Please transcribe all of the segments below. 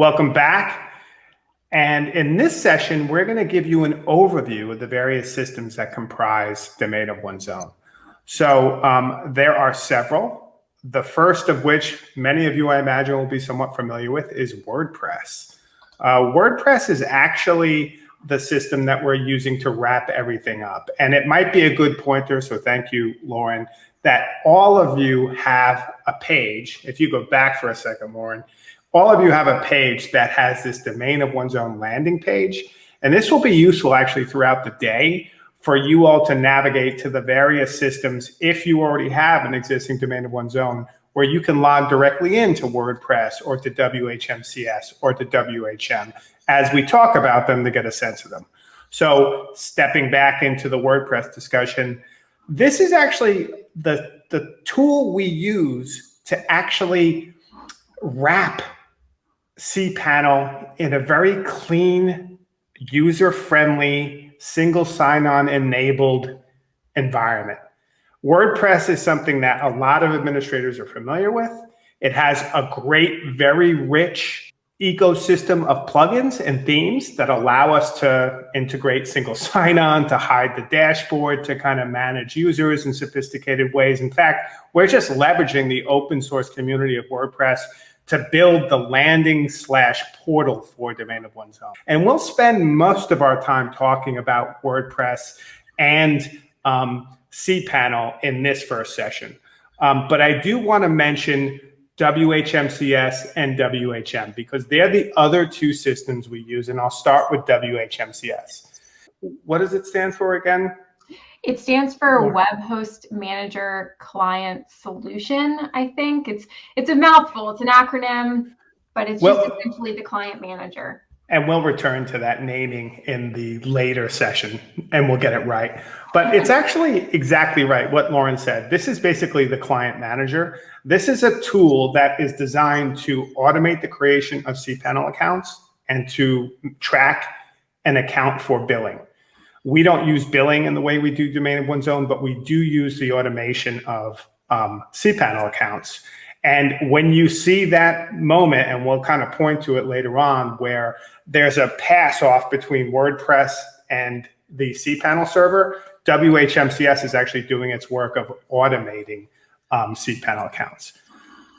Welcome back. And in this session, we're going to give you an overview of the various systems that comprise Domain of One's Own. So um, there are several. The first of which many of you, I imagine, will be somewhat familiar with is WordPress. Uh, WordPress is actually the system that we're using to wrap everything up. And it might be a good pointer, so thank you, Lauren, that all of you have a page. If you go back for a second, Lauren, all of you have a page that has this domain of one's own landing page. And this will be useful actually throughout the day for you all to navigate to the various systems if you already have an existing domain of one's own where you can log directly into WordPress or to WHMCS or to WHM as we talk about them to get a sense of them. So stepping back into the WordPress discussion, this is actually the, the tool we use to actually wrap cPanel in a very clean, user-friendly, single sign-on enabled environment. WordPress is something that a lot of administrators are familiar with. It has a great, very rich ecosystem of plugins and themes that allow us to integrate single sign-on, to hide the dashboard, to kind of manage users in sophisticated ways. In fact, we're just leveraging the open source community of WordPress to build the landing slash portal for Domain of One's Own. And we'll spend most of our time talking about WordPress and um, cPanel in this first session. Um, but I do want to mention WHMCS and WHM because they're the other two systems we use. And I'll start with WHMCS. What does it stand for again? It stands for Web Host Manager Client Solution, I think. It's it's a mouthful, it's an acronym, but it's well, just essentially the client manager. And we'll return to that naming in the later session and we'll get it right. But it's actually exactly right what Lauren said. This is basically the client manager. This is a tool that is designed to automate the creation of cPanel accounts and to track and account for billing. We don't use billing in the way we do domain of one's own, but we do use the automation of um, cPanel accounts. And when you see that moment, and we'll kind of point to it later on, where there's a pass off between WordPress and the cPanel server, WHMCS is actually doing its work of automating um, cPanel accounts.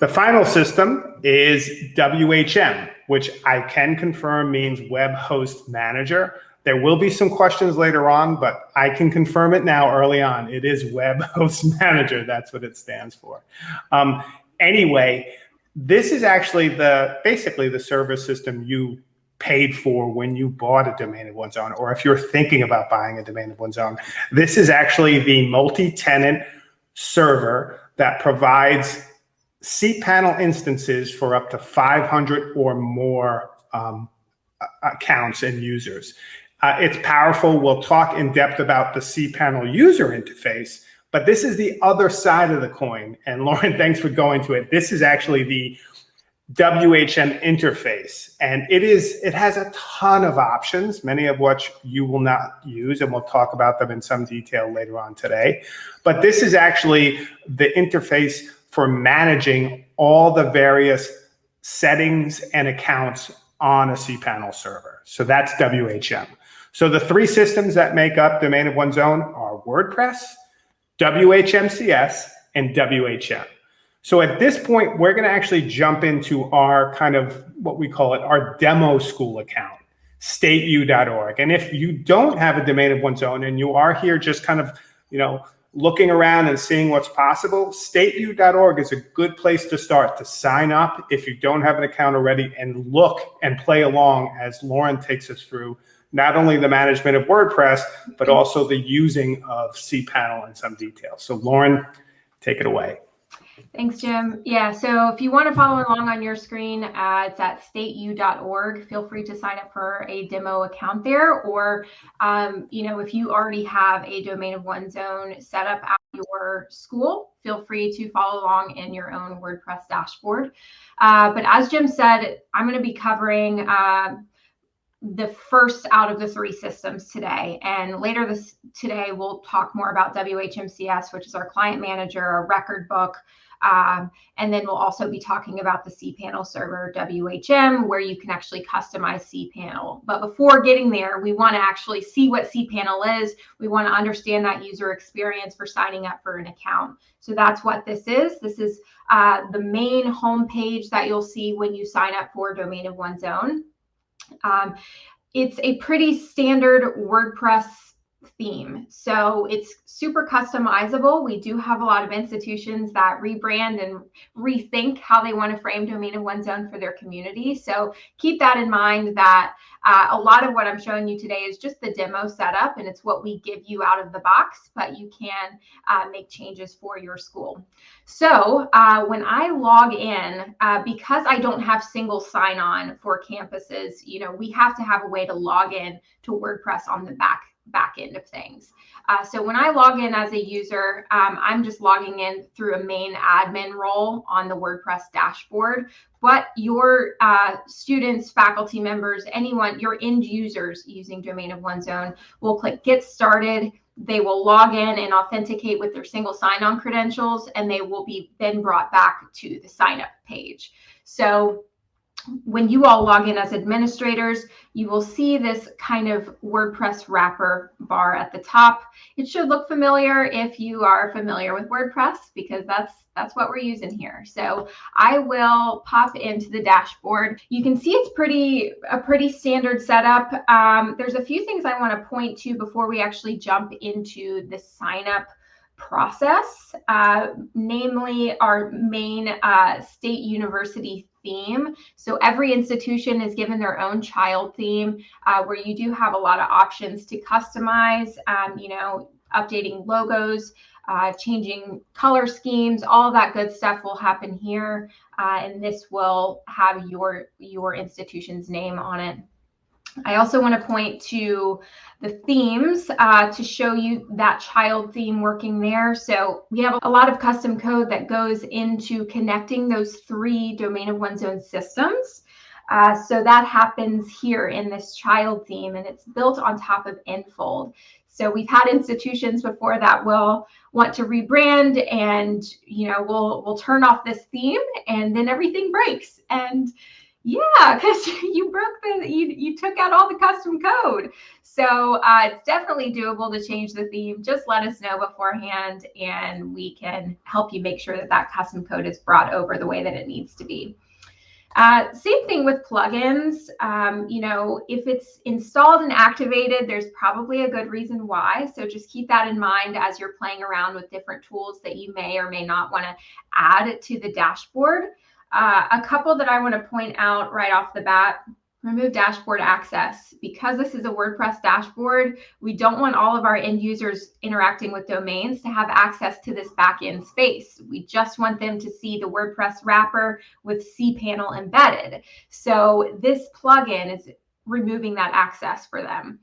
The final system is WHM, which I can confirm means Web Host Manager. There will be some questions later on, but I can confirm it now early on. It is Web Host Manager. That's what it stands for. Um, anyway, this is actually the basically the service system you paid for when you bought a domain of one's own, or if you're thinking about buying a domain of one's own. This is actually the multi-tenant server that provides cPanel instances for up to 500 or more um, accounts and users. Uh, it's powerful. We'll talk in depth about the cPanel user interface, but this is the other side of the coin. And Lauren, thanks for going to it. This is actually the WHM interface. And it is it has a ton of options, many of which you will not use, and we'll talk about them in some detail later on today. But this is actually the interface for managing all the various settings and accounts on a cPanel server. So that's WHM. So the three systems that make up Domain of One's Own are WordPress, WHMCS, and WHM. So at this point, we're going to actually jump into our kind of what we call it, our demo school account, stateu.org. And if you don't have a domain of one's own and you are here just kind of, you know, looking around and seeing what's possible, stateu.org is a good place to start to sign up if you don't have an account already and look and play along as Lauren takes us through not only the management of WordPress, but also the using of cPanel in some detail. So Lauren, take it away. Thanks, Jim. Yeah, so if you want to follow along on your screen, uh, it's at stateu.org. Feel free to sign up for a demo account there. Or, um, you know, if you already have a domain of one's own set up at your school, feel free to follow along in your own WordPress dashboard. Uh, but as Jim said, I'm going to be covering uh, the first out of the three systems today. And later this today, we'll talk more about WHMCS, which is our client manager, our record book, Um, and then we'll also be talking about the cPanel server WHM, where you can actually customize cPanel. But before getting there, we want to actually see what cPanel is. We want to understand that user experience for signing up for an account. So that's what this is. This is uh, the main homepage that you'll see when you sign up for Domain of One's Own. Um, it's a pretty standard WordPress theme. So it's super customizable. We do have a lot of institutions that rebrand and rethink how they want to frame domain of one's own for their community. So keep that in mind that uh, a lot of what I'm showing you today is just the demo setup and it's what we give you out of the box, but you can uh, make changes for your school. So uh, when I log in, uh, because I don't have single sign-on for campuses, you know, we have to have a way to log in to WordPress on the back back end of things. Uh, so when I log in as a user, um, I'm just logging in through a main admin role on the WordPress dashboard. But your uh, students, faculty members, anyone, your end users using Domain of One's Own will click Get Started. They will log in and authenticate with their single sign-on credentials, and they will be then brought back to the sign up page. So when you all log in as administrators, you will see this kind of WordPress wrapper bar at the top. It should look familiar if you are familiar with WordPress because that's that's what we're using here. So I will pop into the dashboard. You can see it's pretty a pretty standard setup. Um, there's a few things I want to point to before we actually jump into the sign up process, uh, namely our main uh, state university theme. So every institution is given their own child theme uh, where you do have a lot of options to customize, um, you know, updating logos, uh, changing color schemes, all that good stuff will happen here. Uh, and this will have your, your institution's name on it. I also want to point to the themes uh, to show you that child theme working there. So we have a lot of custom code that goes into connecting those three domain of one's own systems. Uh, so that happens here in this child theme and it's built on top of Enfold. So we've had institutions before that will want to rebrand and you know we'll we'll turn off this theme and then everything breaks and yeah, because you broke the you you took out all the custom code. So uh, it's definitely doable to change the theme. Just let us know beforehand, and we can help you make sure that that custom code is brought over the way that it needs to be. Uh, same thing with plugins. Um, you know, if it's installed and activated, there's probably a good reason why. So just keep that in mind as you're playing around with different tools that you may or may not want to add to the dashboard. Uh, a couple that I want to point out right off the bat remove dashboard access. Because this is a WordPress dashboard, we don't want all of our end users interacting with domains to have access to this backend space. We just want them to see the WordPress wrapper with cPanel embedded. So this plugin is removing that access for them.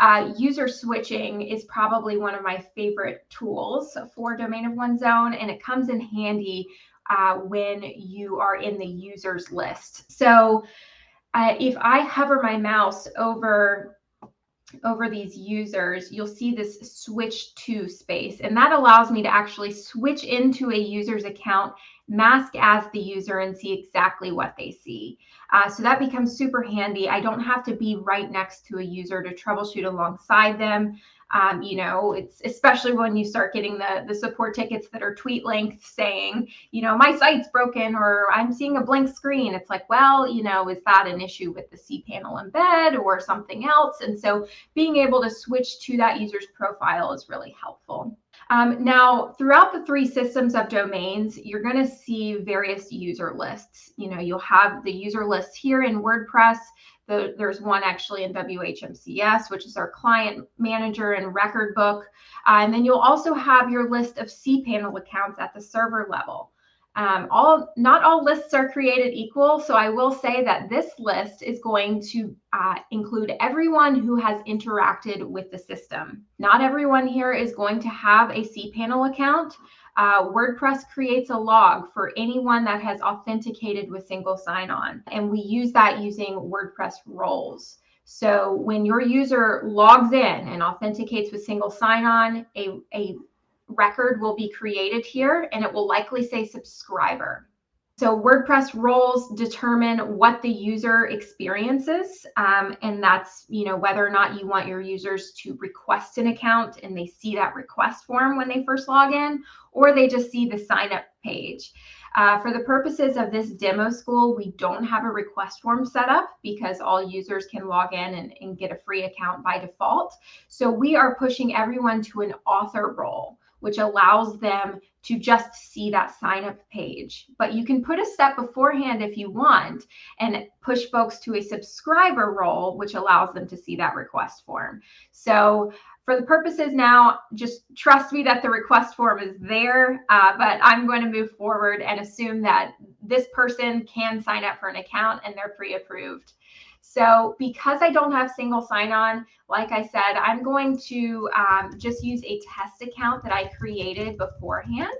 Uh, user switching is probably one of my favorite tools for Domain of One's Own, and it comes in handy uh, when you are in the users list. So uh, if I hover my mouse over over these users, you'll see this switch to space. And that allows me to actually switch into a user's account, mask as the user and see exactly what they see. Uh, so that becomes super handy. I don't have to be right next to a user to troubleshoot alongside them. Um, you know, it's especially when you start getting the the support tickets that are tweet length saying, you know, my site's broken or I'm seeing a blank screen. It's like, well, you know, is that an issue with the cPanel embed or something else? And so being able to switch to that user's profile is really helpful. Um, now, throughout the three systems of domains, you're going to see various user lists. You know, you'll have the user lists here in WordPress. The, there's one actually in WHMCS, which is our client manager and record book. Uh, and then you'll also have your list of cPanel accounts at the server level. Um, all not all lists are created equal, so I will say that this list is going to uh, include everyone who has interacted with the system. Not everyone here is going to have a cPanel account, uh, WordPress creates a log for anyone that has authenticated with single sign-on, and we use that using WordPress roles. So when your user logs in and authenticates with single sign-on, a, a record will be created here and it will likely say subscriber. So WordPress roles determine what the user experiences, um, and that's you know whether or not you want your users to request an account and they see that request form when they first log in, or they just see the sign up page. Uh, for the purposes of this demo school, we don't have a request form set up because all users can log in and, and get a free account by default. So we are pushing everyone to an author role which allows them to just see that sign up page. But you can put a step beforehand if you want and push folks to a subscriber role, which allows them to see that request form. So for the purposes now, just trust me that the request form is there, uh, but I'm going to move forward and assume that this person can sign up for an account and they're pre-approved. So because I don't have single sign-on, like I said, I'm going to um, just use a test account that I created beforehand.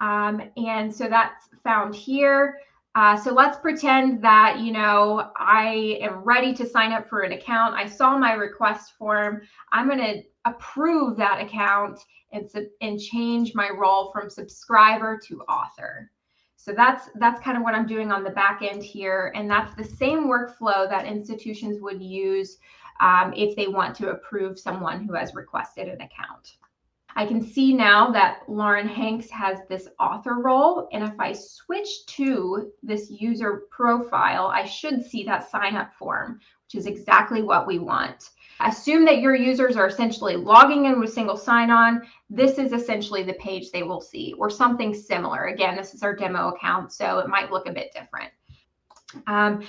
Um, and so that's found here. Uh, so let's pretend that, you know, I am ready to sign up for an account. I saw my request form. I'm going to approve that account and, and change my role from subscriber to author. So that's that's kind of what I'm doing on the back end here, and that's the same workflow that institutions would use um, if they want to approve someone who has requested an account. I can see now that Lauren Hanks has this author role, and if I switch to this user profile, I should see that sign up form, which is exactly what we want. Assume that your users are essentially logging in with single sign-on. This is essentially the page they will see or something similar. Again, this is our demo account, so it might look a bit different. Um,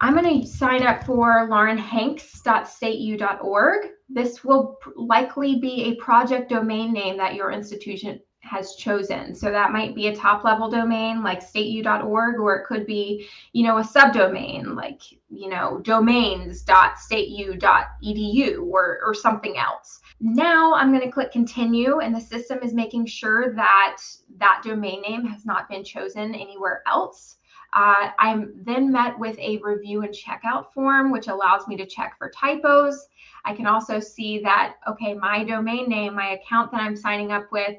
I'm going to sign up for laurenhanks.stateu.org. This will likely be a project domain name that your institution has chosen. So that might be a top level domain like stateu.org, or it could be, you know, a subdomain like, you know, domains.stateu.edu or, or something else. Now I'm going to click continue and the system is making sure that that domain name has not been chosen anywhere else. Uh, I'm then met with a review and checkout form, which allows me to check for typos. I can also see that, okay, my domain name, my account that I'm signing up with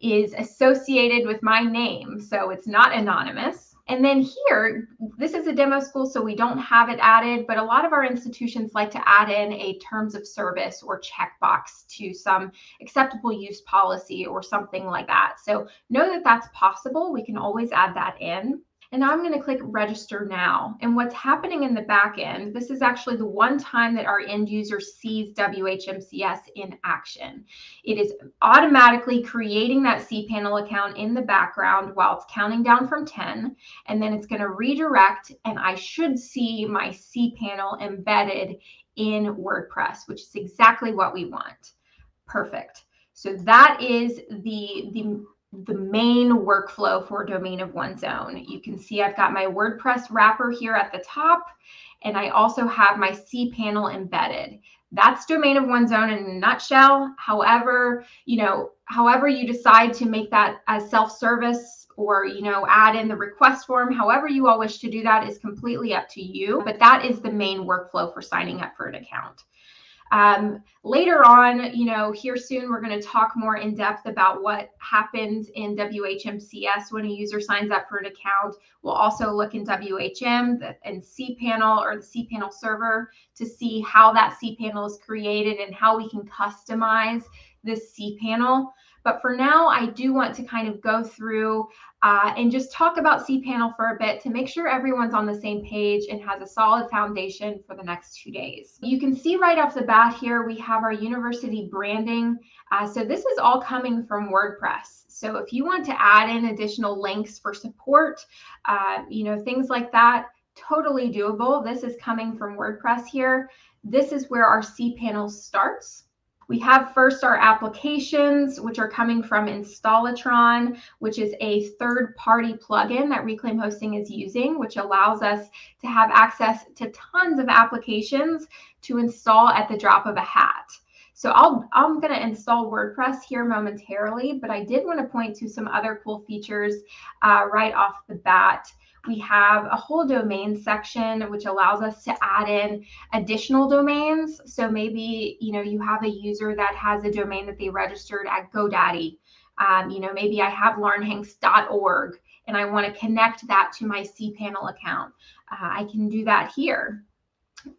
is associated with my name. So it's not anonymous. And then here, this is a demo school, so we don't have it added, but a lot of our institutions like to add in a terms of service or checkbox to some acceptable use policy or something like that. So know that that's possible. We can always add that in. And I'm going to click register now. And what's happening in the back end, this is actually the one time that our end user sees WHMCS in action. It is automatically creating that cPanel account in the background while it's counting down from 10. And then it's going to redirect and I should see my cPanel embedded in WordPress, which is exactly what we want. Perfect. So that is the, the the main workflow for domain of one's own. You can see I've got my WordPress wrapper here at the top, and I also have my cPanel embedded. That's domain of one's own in a nutshell. However, you know, however you decide to make that as self-service or, you know, add in the request form, however you all wish to do that is completely up to you. But that is the main workflow for signing up for an account. Um, later on, you know, here soon, we're going to talk more in depth about what happens in WHMCS when a user signs up for an account. We'll also look in WHM and cPanel or the cPanel server to see how that cPanel is created and how we can customize this cPanel. But for now, I do want to kind of go through uh, and just talk about cPanel for a bit to make sure everyone's on the same page and has a solid foundation for the next two days. You can see right off the bat here, we have our university branding. Uh, so this is all coming from WordPress. So if you want to add in additional links for support, uh, you know, things like that, totally doable. This is coming from WordPress here. This is where our cPanel starts. We have first our applications, which are coming from Installatron, which is a third-party plugin that Reclaim Hosting is using, which allows us to have access to tons of applications to install at the drop of a hat. So I'll, I'm going to install WordPress here momentarily, but I did want to point to some other cool features uh, right off the bat. We have a whole domain section which allows us to add in additional domains. So maybe you know you have a user that has a domain that they registered at GoDaddy. Um, you know maybe I have laurenhanks.org and I want to connect that to my cPanel account. Uh, I can do that here.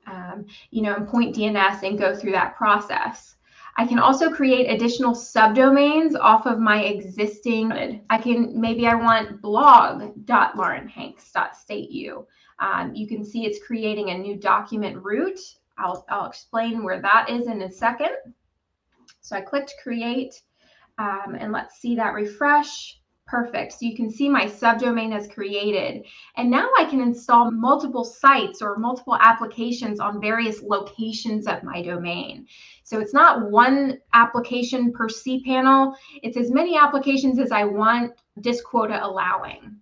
Um, you know, and point DNS and go through that process. I can also create additional subdomains off of my existing, I can, maybe I want blog.laurenhanks.stateu. Um, you can see it's creating a new document root. I'll, I'll explain where that is in a second. So I clicked create um, and let's see that refresh. Perfect. So you can see my subdomain is created. And now I can install multiple sites or multiple applications on various locations of my domain. So it's not one application per cPanel. It's as many applications as I want disk quota allowing.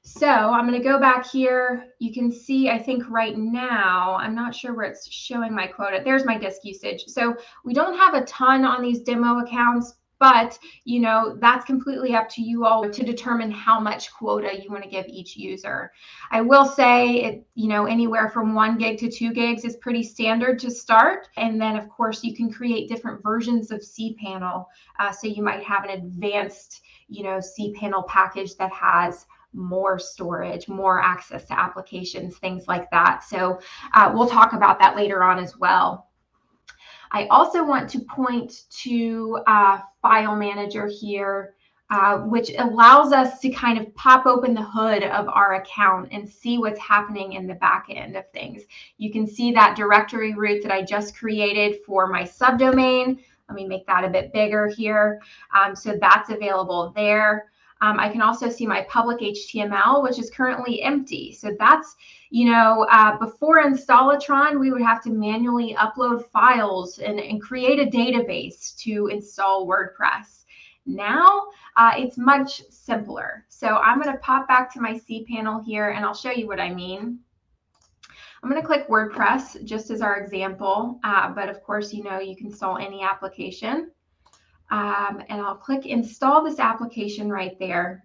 So I'm going to go back here. You can see, I think right now, I'm not sure where it's showing my quota. There's my disk usage. So we don't have a ton on these demo accounts, but you know that's completely up to you all to determine how much quota you want to give each user i will say it you know anywhere from one gig to two gigs is pretty standard to start and then of course you can create different versions of cpanel uh, so you might have an advanced you know cpanel package that has more storage, more access to applications, things like that. So uh, we'll talk about that later on as well. I also want to point to uh, File Manager here, uh, which allows us to kind of pop open the hood of our account and see what's happening in the back end of things. You can see that directory root that I just created for my subdomain. Let me make that a bit bigger here. Um, so that's available there. Um, I can also see my public HTML, which is currently empty. So that's, you know, uh, before Installatron, we would have to manually upload files and, and create a database to install WordPress. Now uh, it's much simpler. So I'm going to pop back to my cPanel here and I'll show you what I mean. I'm going to click WordPress just as our example, uh, but of course, you know, you can install any application. Um, and I'll click install this application right there.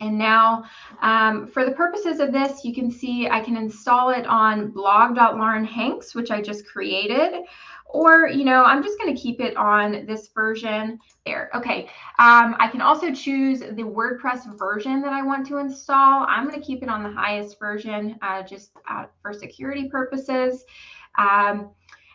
And now um, for the purposes of this, you can see I can install it on blog.laurenhanks, which I just created. Or, you know, I'm just going to keep it on this version there. Okay. Um, I can also choose the WordPress version that I want to install. I'm going to keep it on the highest version uh, just uh, for security purposes. Um,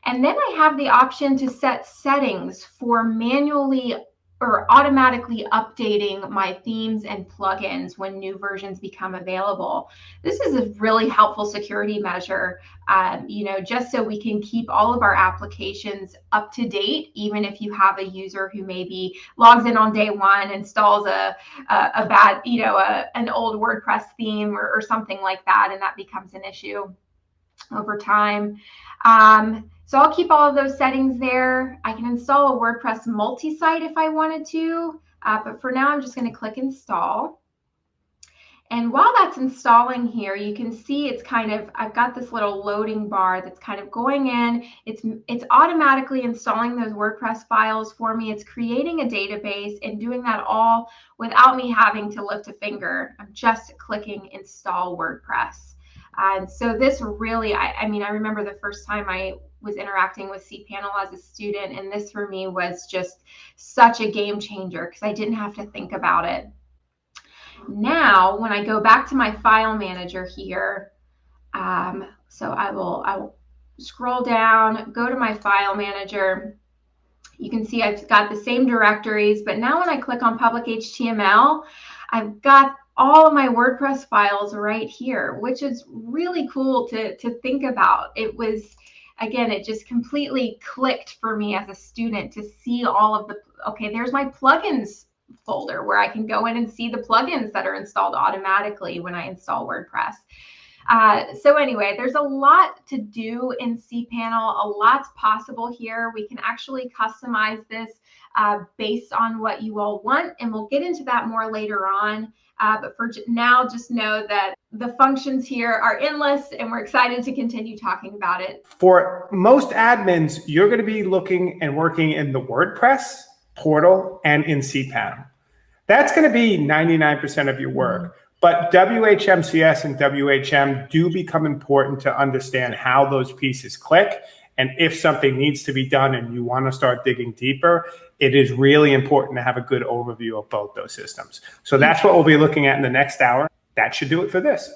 and then I have the option to set settings for manually or automatically updating my themes and plugins when new versions become available. This is a really helpful security measure, um, you know, just so we can keep all of our applications up to date, even if you have a user who maybe logs in on day one, installs a, a, a bad, you know, a, an old WordPress theme or, or something like that, and that becomes an issue over time. Um, so I'll keep all of those settings there. I can install a WordPress multi-site if I wanted to, uh, but for now I'm just going to click install. And while that's installing here, you can see it's kind of, I've got this little loading bar that's kind of going in. It's, it's automatically installing those WordPress files for me. It's creating a database and doing that all without me having to lift a finger. I'm just clicking install WordPress. And so this really, I, I mean, I remember the first time I was interacting with cPanel as a student, and this for me was just such a game changer because I didn't have to think about it. Now, when I go back to my file manager here, um, so I will, I will scroll down, go to my file manager. You can see I've got the same directories, but now when I click on public HTML, I've got all of my WordPress files right here, which is really cool to, to think about. It was, again, it just completely clicked for me as a student to see all of the, okay, there's my plugins folder where I can go in and see the plugins that are installed automatically when I install WordPress. Uh, so anyway, there's a lot to do in cPanel. A lot's possible here. We can actually customize this uh, based on what you all want, and we'll get into that more later on. Uh, but for now, just know that the functions here are endless and we're excited to continue talking about it. For most admins, you're going to be looking and working in the WordPress portal and in cPanel. That's going to be 99% of your work. But WHMCS and WHM do become important to understand how those pieces click. And if something needs to be done and you want to start digging deeper, it is really important to have a good overview of both those systems. So that's what we'll be looking at in the next hour. That should do it for this.